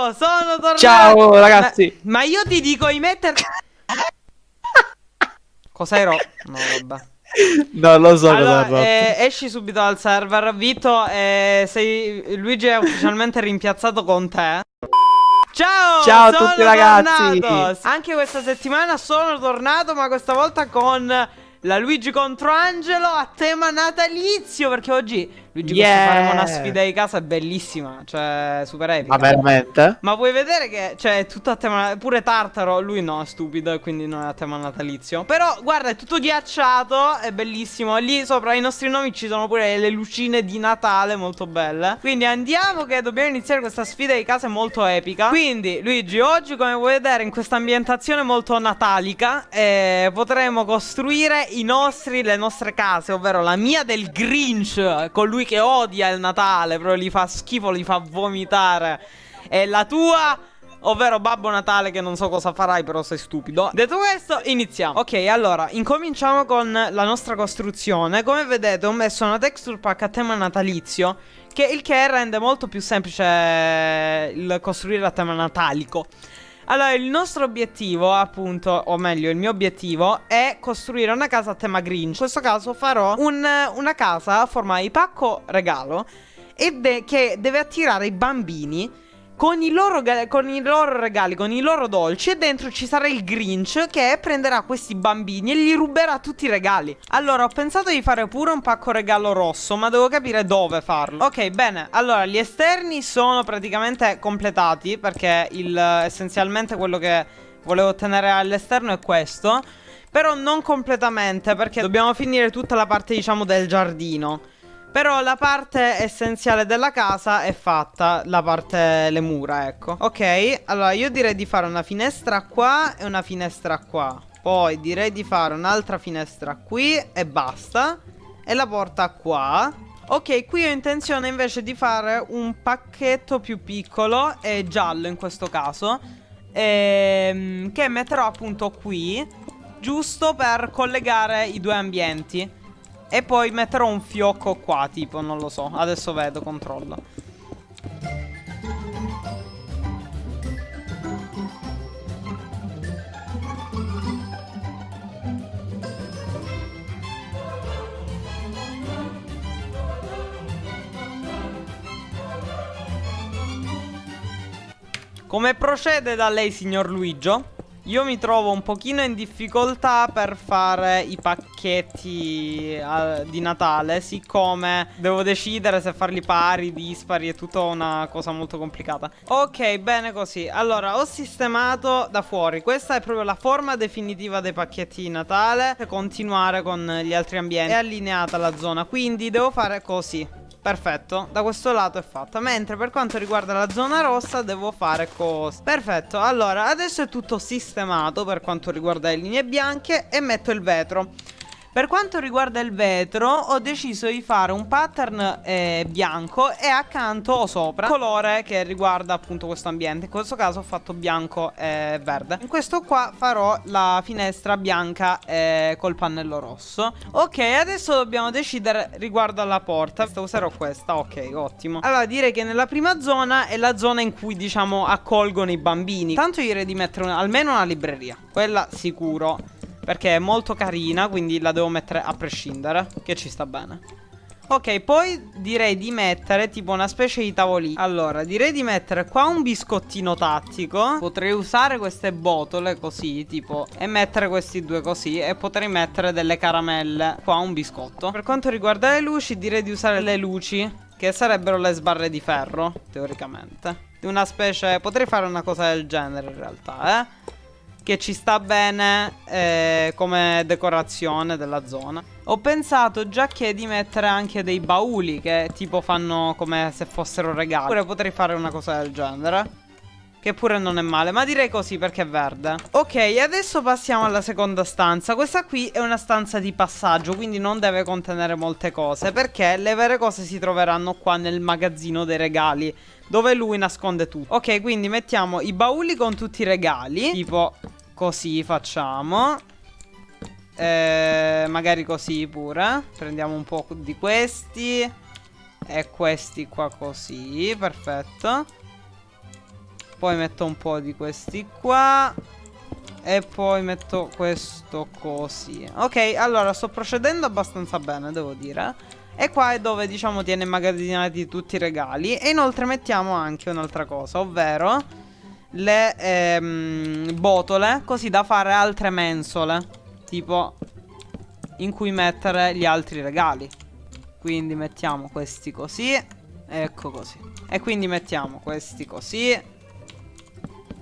Ciao, sono tornato. Ciao ragazzi. Ma, ma io ti dico di mettere... Cos'ero? No, vabbè. Non lo so allora, cosa eh, esci subito dal server. Vito, eh, sei... Luigi è ufficialmente rimpiazzato con te. Ciao! Ciao a tutti ragazzi! Tornato. Anche questa settimana sono tornato, ma questa volta con la Luigi contro Angelo a tema natalizio. Perché oggi Luigi yeah. faremo una sfida di casa bellissima, cioè super epica. Ma veramente? Ma vuoi vedere che cioè è tutto a tema pure Tartaro, lui no, è stupido e quindi non è a tema natalizio. Però guarda, è tutto ghiacciato, è bellissimo. Lì sopra i nostri nomi ci sono pure le lucine di Natale molto belle. Quindi andiamo che dobbiamo iniziare questa sfida di casa molto epica. Quindi Luigi, oggi come vuoi vedere in questa ambientazione molto natalica eh, potremo costruire i nostri le nostre case, ovvero la mia del Grinch con lui lui che odia il Natale, però gli fa schifo, gli fa vomitare. E la tua ovvero Babbo Natale che non so cosa farai però sei stupido. Detto questo iniziamo. Ok allora incominciamo con la nostra costruzione. Come vedete ho messo una texture pack a tema natalizio che Il che rende molto più semplice il costruire a tema natalico allora, il nostro obiettivo, appunto, o meglio, il mio obiettivo è costruire una casa a tema Grinch. In questo caso farò un, una casa a forma di pacco regalo e de che deve attirare i bambini con i, loro, con i loro regali, con i loro dolci e dentro ci sarà il Grinch che prenderà questi bambini e gli ruberà tutti i regali. Allora ho pensato di fare pure un pacco regalo rosso ma devo capire dove farlo. Ok bene, allora gli esterni sono praticamente completati perché il, essenzialmente quello che volevo ottenere all'esterno è questo. Però non completamente perché dobbiamo finire tutta la parte diciamo del giardino. Però la parte essenziale della casa è fatta, la parte, le mura, ecco. Ok, allora io direi di fare una finestra qua e una finestra qua. Poi direi di fare un'altra finestra qui e basta. E la porta qua. Ok, qui ho intenzione invece di fare un pacchetto più piccolo e giallo in questo caso. Ehm, che metterò appunto qui, giusto per collegare i due ambienti. E poi metterò un fiocco qua, tipo, non lo so. Adesso vedo, controllo. Come procede da lei, signor Luigio? Io mi trovo un pochino in difficoltà per fare i pacchetti uh, di Natale Siccome devo decidere se farli pari, dispari È tutta una cosa molto complicata. Ok, bene così. Allora, ho sistemato da fuori. Questa è proprio la forma definitiva dei pacchetti di Natale Per continuare con gli altri ambienti. È allineata la zona Quindi devo fare così Perfetto, da questo lato è fatta Mentre per quanto riguarda la zona rossa devo fare cose Perfetto, allora adesso è tutto sistemato per quanto riguarda le linee bianche E metto il vetro per quanto riguarda il vetro ho deciso di fare un pattern eh, bianco e accanto o sopra colore che riguarda appunto questo ambiente. In questo caso ho fatto bianco e verde. In questo qua farò la finestra bianca eh, col pannello rosso. Ok adesso dobbiamo decidere riguardo alla porta. Userò questa. Ok ottimo. Allora direi che nella prima zona è la zona in cui diciamo accolgono i bambini. Tanto io direi di mettere una, almeno una libreria. Quella sicuro perché è molto carina, quindi la devo mettere a prescindere, che ci sta bene. Ok, poi direi di mettere tipo una specie di tavolino. Allora, direi di mettere qua un biscottino tattico. Potrei usare queste botole così, tipo E mettere questi due così E potrei mettere delle caramelle. Qua un biscotto. Per quanto riguarda le luci, direi di usare le luci Che sarebbero le sbarre di ferro, teoricamente. Di una specie... Potrei fare una cosa del genere in realtà, eh che ci sta bene eh, come decorazione della zona. Ho pensato già che di mettere anche dei bauli che tipo fanno come se fossero regali. Oppure potrei fare una cosa del genere. Che pure non è male, ma direi così perché è verde Ok, adesso passiamo alla seconda stanza Questa qui è una stanza di passaggio Quindi non deve contenere molte cose Perché le vere cose si troveranno qua nel magazzino dei regali Dove lui nasconde tutto Ok, quindi mettiamo i bauli con tutti i regali Tipo così facciamo eh, Magari così pure Prendiamo un po' di questi E questi qua così Perfetto Poi metto un po' di questi qua. E poi metto questo così. Ok, allora sto procedendo abbastanza bene, devo dire. E qua è dove, diciamo, tiene immagazzinati tutti i regali. E inoltre mettiamo anche un'altra cosa, ovvero le ehm, botole, così da fare altre mensole. Tipo, in cui mettere gli altri regali. Quindi mettiamo questi così. Ecco così. E quindi mettiamo questi così.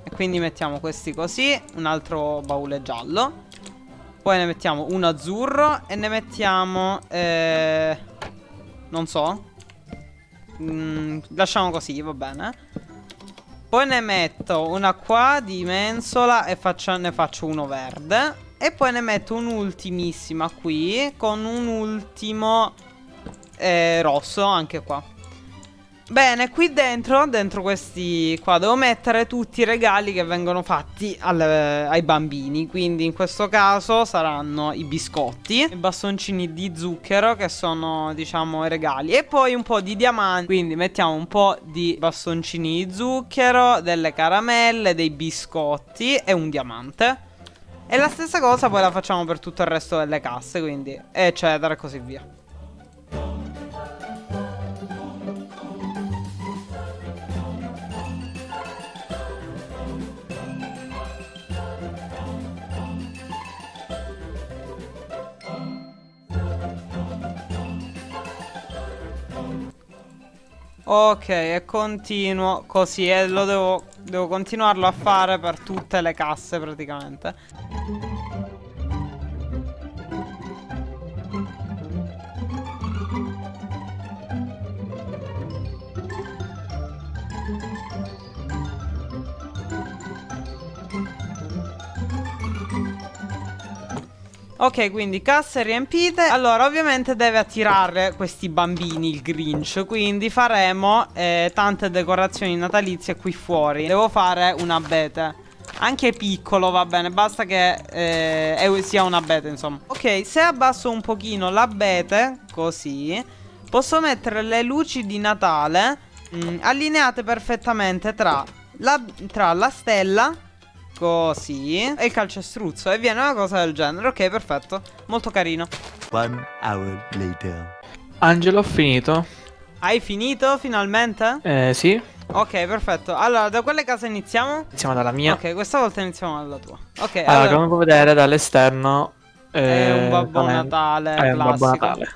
E quindi mettiamo questi così Un altro baule giallo Poi ne mettiamo uno azzurro E ne mettiamo eh, Non so mm, Lasciamo così, va bene Poi ne metto una qua di mensola E faccio, ne faccio uno verde. E poi ne metto un'ultimissima qui Con un ultimo eh, rosso anche qua Bene, qui dentro, dentro questi qua, devo mettere tutti i regali che vengono fatti al, ai bambini. Quindi in questo caso saranno i biscotti, i bastoncini di zucchero che sono, diciamo, i regali. E poi un po' di diamanti, quindi mettiamo un po' di bastoncini di zucchero, delle caramelle, dei biscotti e un diamante. E la stessa cosa poi la facciamo per tutto il resto delle casse, quindi eccetera e così via. Ok, e continuo così e lo devo, devo continuarlo a fare per tutte le casse praticamente. Ok, quindi casse riempite. Allora, ovviamente deve attirare questi bambini il Grinch. Quindi faremo eh, tante decorazioni natalizie qui fuori. Devo fare un abete. Anche piccolo va bene, basta che eh, sia un abete, insomma. Ok, se abbasso un pochino l'abete, così, posso mettere le luci di Natale mh, mm, allineate perfettamente tra la, tra la stella Così. E il calcestruzzo E viene una cosa del genere. Ok perfetto. Molto carino. One hour later. Angelo ho finito. Hai finito finalmente? Eh sì. Ok perfetto. Allora da quale casa iniziamo? Iniziamo dalla mia. Ok questa volta iniziamo dalla tua. Ok allora, allora... come puoi vedere dall'esterno eh, È un Babbo Natale È un Babbo Natale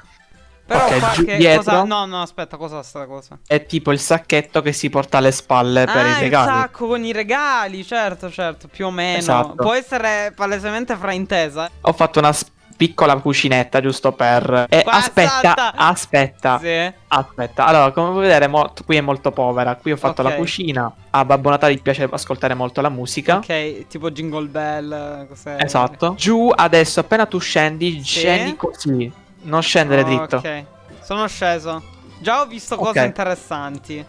però okay, qua che dietro cosa... No, no, aspetta, cosa sta cosa? È tipo il sacchetto che si porta alle spalle per ah, i regali. il sacco con i regali, certo, certo, più o meno. Esatto. Può essere palesemente fraintesa. Ho fatto una piccola cucinetta giusto per... Eh, aspetta, salta. aspetta, sì. aspetta. Allora, come puoi vedere, qui è molto povera. Qui ho fatto okay. la cucina. A Babbo Natale piace ascoltare molto la musica. Ok, tipo Jingle Bell, cos'è? Esatto. Giù adesso, appena tu scendi, sì. scendi così. Non scendere oh, dritto. Ok, sono sceso. Già ho visto cose okay. interessanti.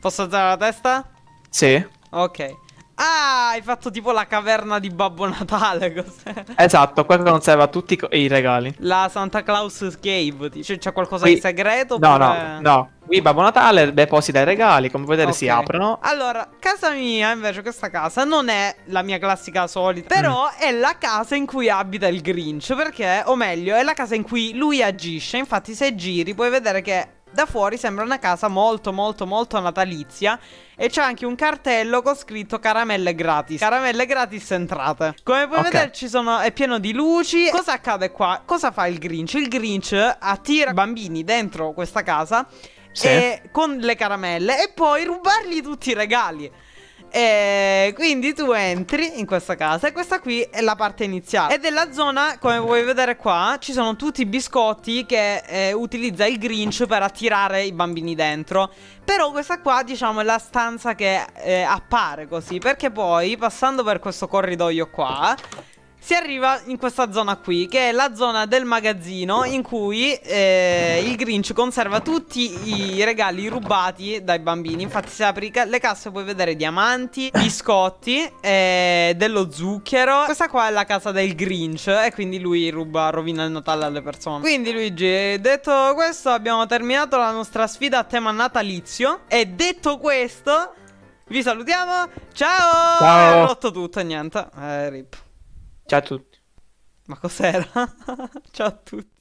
Posso alzare la testa? Sì. Ok. Ah, hai fatto tipo la caverna di Babbo Natale. Cos'è? Esatto, qua conserva tutti i regali. La Santa Claus Cave. C'è qualcosa Qui... di segreto? No, oppure... no, no. Qui Babbo Natale deposita i regali, come vedere okay. si aprono. Allora, casa mia, invece, questa casa non è la mia classica solita. Però mm. è la casa in cui abita il Grinch. Perché, o meglio, è la casa in cui lui agisce. Infatti, se giri, puoi vedere che da fuori sembra una casa molto molto molto natalizia E c'è anche un cartello con scritto caramelle gratis Caramelle gratis entrate Come puoi okay. vedere ci sono, è pieno di luci Cosa accade qua? Cosa fa il Grinch? Il Grinch attira bambini dentro questa casa sì. e, Con le caramelle E poi rubargli tutti i regali e quindi tu entri in questa casa e questa qui è la parte iniziale. E della zona, come puoi vedere qua, ci sono tutti i biscotti che eh, utilizza il Grinch per attirare i bambini dentro. Però questa qua, diciamo, è la stanza che eh, appare così. Perché poi, passando per questo corridoio qua si arriva in questa zona qui, che è la zona del magazzino in cui eh, il Grinch conserva tutti i regali rubati dai bambini. Infatti se apri le casse puoi vedere diamanti, biscotti, eh, dello zucchero. Questa qua è la casa del Grinch e quindi lui ruba, rovina il Natale alle persone. Quindi Luigi, detto questo abbiamo terminato la nostra sfida a tema natalizio. E detto questo... Vi salutiamo. Ciao. Ciao. Ho rotto tutto niente. Eh, rip. Ciao a tutti. Ma cos'era? Ciao a tutti.